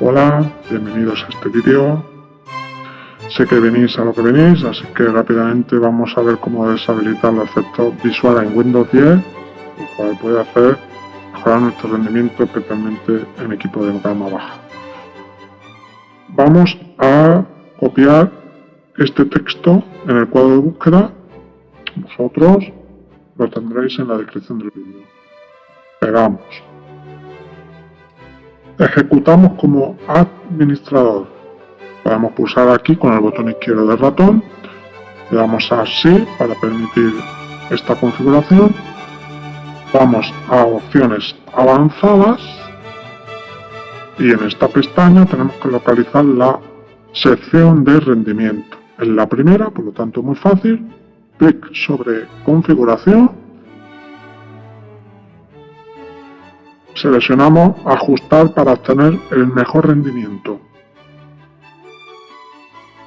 Hola, bienvenidos a este vídeo. Sé que venís a lo que venís, así que rápidamente vamos a ver cómo deshabilitar los efectos visuales en Windows 10, lo cual puede hacer mejorar nuestro rendimiento, especialmente en equipo de gama baja. Vamos a copiar este texto en el cuadro de búsqueda. Vosotros lo tendréis en la descripción del vídeo. Pegamos Ejecutamos como administrador. Podemos pulsar aquí con el botón izquierdo del ratón. Le damos a sí para permitir esta configuración. Vamos a opciones avanzadas y en esta pestaña tenemos que localizar la sección de rendimiento. Es la primera, por lo tanto muy fácil. Clic sobre configuración Seleccionamos Ajustar para obtener el mejor rendimiento.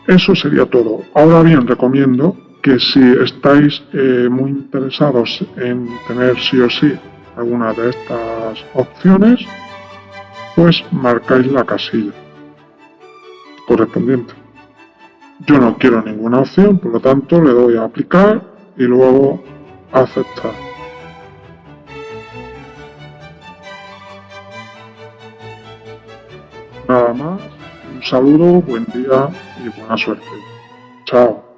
Eso sería todo. Ahora bien, recomiendo que si estáis eh, muy interesados en tener sí o sí alguna de estas opciones, pues marcáis la casilla correspondiente. Yo no quiero ninguna opción, por lo tanto le doy a aplicar y luego aceptar. Nada más, un saludo, buen día y buena suerte. Chao.